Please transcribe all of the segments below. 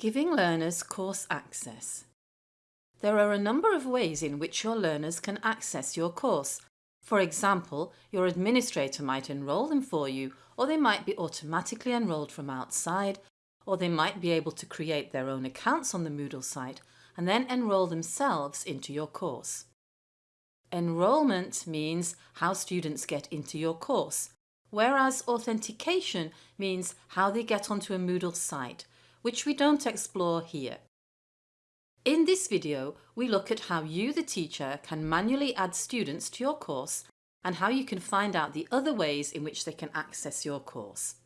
Giving learners course access. There are a number of ways in which your learners can access your course. For example, your administrator might enrol them for you, or they might be automatically enrolled from outside, or they might be able to create their own accounts on the Moodle site and then enrol themselves into your course. Enrolment means how students get into your course, whereas authentication means how they get onto a Moodle site, which we don't explore here. In this video, we look at how you, the teacher, can manually add students to your course and how you can find out the other ways in which they can access your course.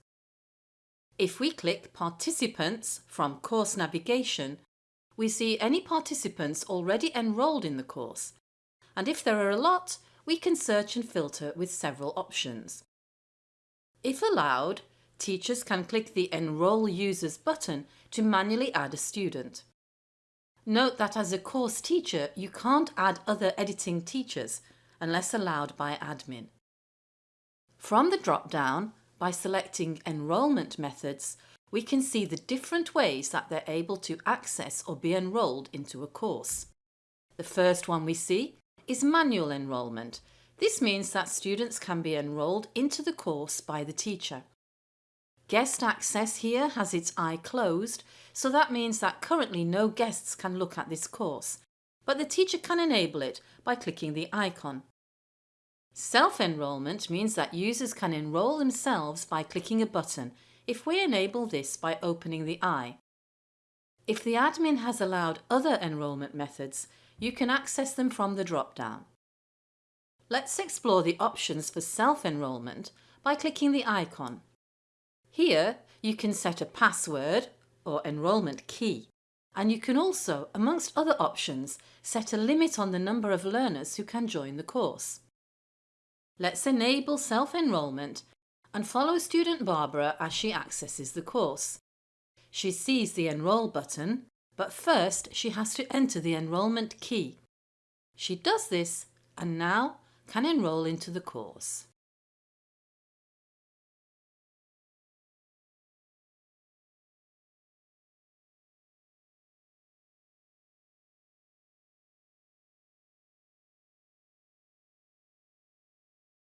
If we click Participants from Course Navigation, we see any participants already enrolled in the course, and if there are a lot, we can search and filter with several options. If allowed, teachers can click the Enrol Users button to manually add a student. Note that as a course teacher, you can't add other editing teachers unless allowed by admin. From the drop-down, by selecting Enrolment Methods, we can see the different ways that they're able to access or be enrolled into a course. The first one we see is manual enrolment. This means that students can be enrolled into the course by the teacher. Guest access here has its eye closed, so that means that currently no guests can look at this course, but the teacher can enable it by clicking the icon. Self-enrolment means that users can enrol themselves by clicking a button if we enable this by opening the eye. If the admin has allowed other enrolment methods, you can access them from the drop-down. Let's explore the options for self-enrolment by clicking the icon. Here you can set a password or enrolment key and you can also, amongst other options, set a limit on the number of learners who can join the course. Let's enable self-enrolment and follow student Barbara as she accesses the course. She sees the Enrol button, but first she has to enter the enrolment key. She does this and now can enrol into the course.